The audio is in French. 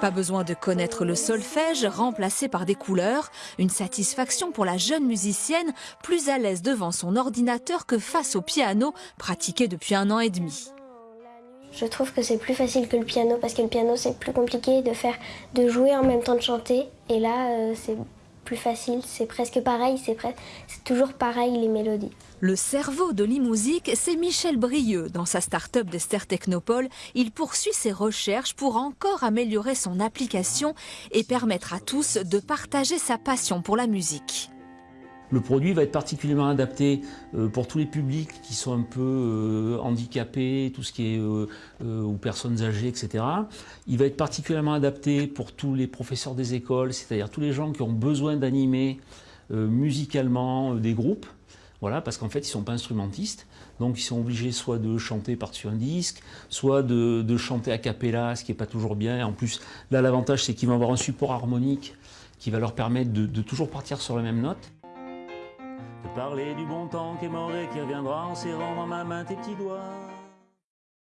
Pas besoin de connaître le solfège, remplacé par des couleurs. Une satisfaction pour la jeune musicienne, plus à l'aise devant son ordinateur que face au piano, pratiqué depuis un an et demi. Je trouve que c'est plus facile que le piano parce que le piano c'est plus compliqué de faire, de jouer en même temps de chanter. Et là euh, c'est plus facile, c'est presque pareil, c'est toujours pareil les mélodies. Le cerveau de l'e-musique, c'est Michel Brieux. Dans sa start-up d'Esther Technopole, il poursuit ses recherches pour encore améliorer son application et permettre à tous de partager sa passion pour la musique. Le produit va être particulièrement adapté euh, pour tous les publics qui sont un peu euh, handicapés, tout ce qui est euh, ou personnes âgées, etc. Il va être particulièrement adapté pour tous les professeurs des écoles, c'est-à-dire tous les gens qui ont besoin d'animer musicalement des groupes. Voilà, parce qu'en fait, ils ne sont pas instrumentistes, donc ils sont obligés soit de chanter par-dessus un disque, soit de, chanter a cappella, ce qui n'est pas toujours bien. En plus, là, l'avantage, c'est qu'ils vont avoir un support harmonique qui va leur permettre de, de toujours partir sur la même note. Parler du bon temps qui est mort et qui reviendra en serrant dans ma main tes petits doigts.